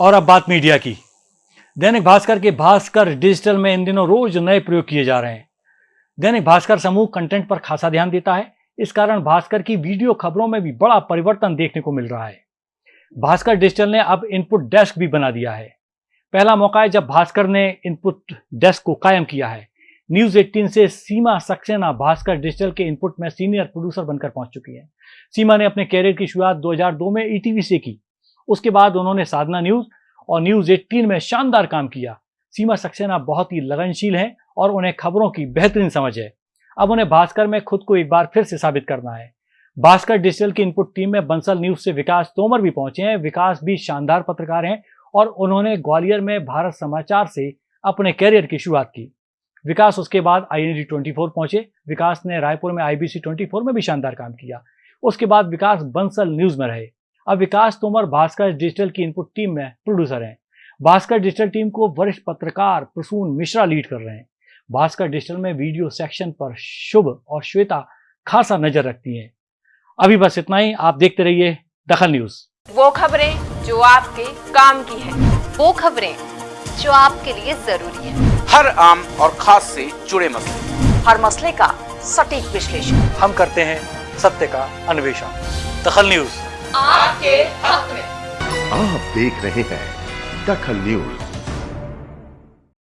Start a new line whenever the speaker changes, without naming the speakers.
और अब बात मीडिया की। दैनिक भास्कर के भास्कर डिजिटल में इन दिनों रोज नए प्रयोग किए जा रहे हैं। दैनिक भास्कर समूह कंटेंट पर खासा ध्यान देता है। इस कारण भास्कर की वीडियो खबरों में भी बड़ा परिवर्तन देखने को मिल रहा है। भास्कर डिजिटल ने अब इनपुट डेस्क भी बना दिया है। पहला मौका है जब भास्कर ने इनपुट डेस्क को कायम किया है। न्यूज़ 18 से सीमा सक्सेना भास्कर डिजिटल के इनपुट में सीनियर प्रोड्यूसर बनकर पहुँच चुकी है। सीमा ने अपने कैरियर की शुरुआत 2002 में ईटीवी से की। उसके बाद उन्होंने साधना न्यूज़ और न्यूज़ 18 में शानदार काम किया। सीमा सक्सेना बहुत ही लगनशील हैं और उन्हें खबरों की बेहतरीन समझ है। अब उन्हें भास्कर में खुद को एक बार फिर से साबित करना है। भास्कर डिजिटल की इनपुट टीम में बंसल न्यूज़ से विकास तोमर भी पहुँचे हैं। विकास भी शानदार पत्रकार हैं और उन्होंने ग्वालियर में भारत समाचार से अपने कैरियर की शुरुआत की। विकास उसके बाद आई एन ट्वेंटी फोर पहुँचे। विकास ने रायपुर में ट्वेंटी फोर में भी शानदार काम किया। उसके बाद विकास बंसल न्यूज़ में रहे। अब विकास तोमर भास्कर डिजिटल की इनपुट टीम में प्रोड्यूसर हैं। भास्कर डिजिटल टीम को वरिष्ठ पत्रकार प्रसून मिश्रा लीड कर रहे हैं। भास्कर डिजिटल में वीडियो सेक्शन पर शुभ और श्वेता खासा नज़र रखती हैं। अभी बस इतना ही आप देखते रहिए दखल न्यूज़।
वो खबरें जो आपके काम की है।
वो खबरें जो आपके लिए ज़रूरी है।
हर आम और खास से जुड़े मसले।
हर मसले का सटीक विश्लेषण।
हम करते हैं सत्य का अन्वेषण। दखल न्यूज़।
आपके हक में।
आप देख रहे हैं दखल न्यूज़।